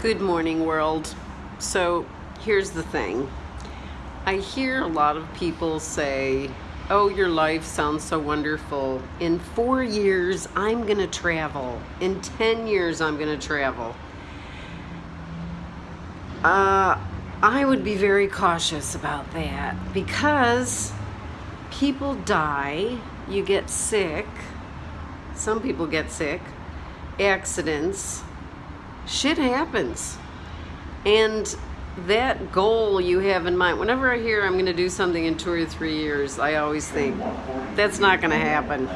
Good morning, world. So here's the thing. I hear a lot of people say, Oh, your life sounds so wonderful. In four years, I'm going to travel. In 10 years, I'm going to travel. Uh, I would be very cautious about that because people die, you get sick, some people get sick, accidents, shit happens. And that goal you have in mind, whenever I hear I'm going to do something in two or three years, I always think that's not going to happen.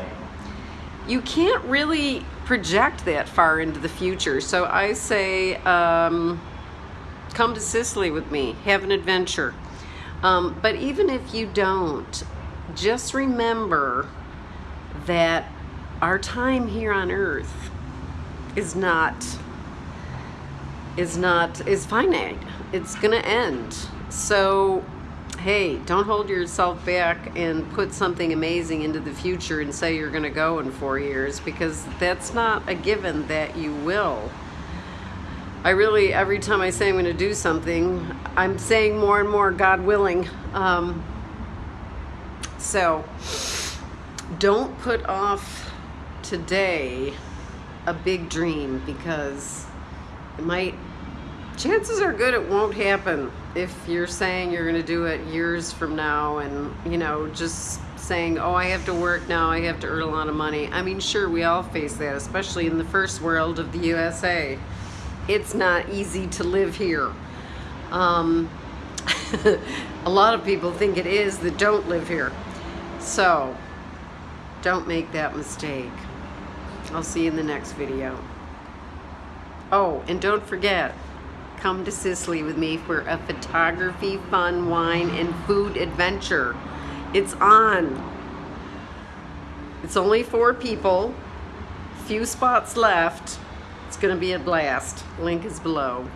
You can't really project that far into the future. So I say, um, come to Sicily with me, have an adventure. Um, but even if you don't, just remember that our time here on earth is not is not is finite. It's gonna end. So hey don't hold yourself back and put something amazing into the future and say you're gonna go in four years because that's not a given that you will. I really every time I say I'm gonna do something I'm saying more and more God willing. Um, so don't put off today a big dream because it might chances are good it won't happen if you're saying you're going to do it years from now and you know just saying oh I have to work now I have to earn a lot of money I mean sure we all face that especially in the first world of the USA it's not easy to live here um, a lot of people think it is that don't live here so don't make that mistake. I'll see you in the next video. Oh, and don't forget, come to Sicily with me for a photography, fun, wine, and food adventure. It's on. It's only four people, few spots left. It's gonna be a blast. Link is below.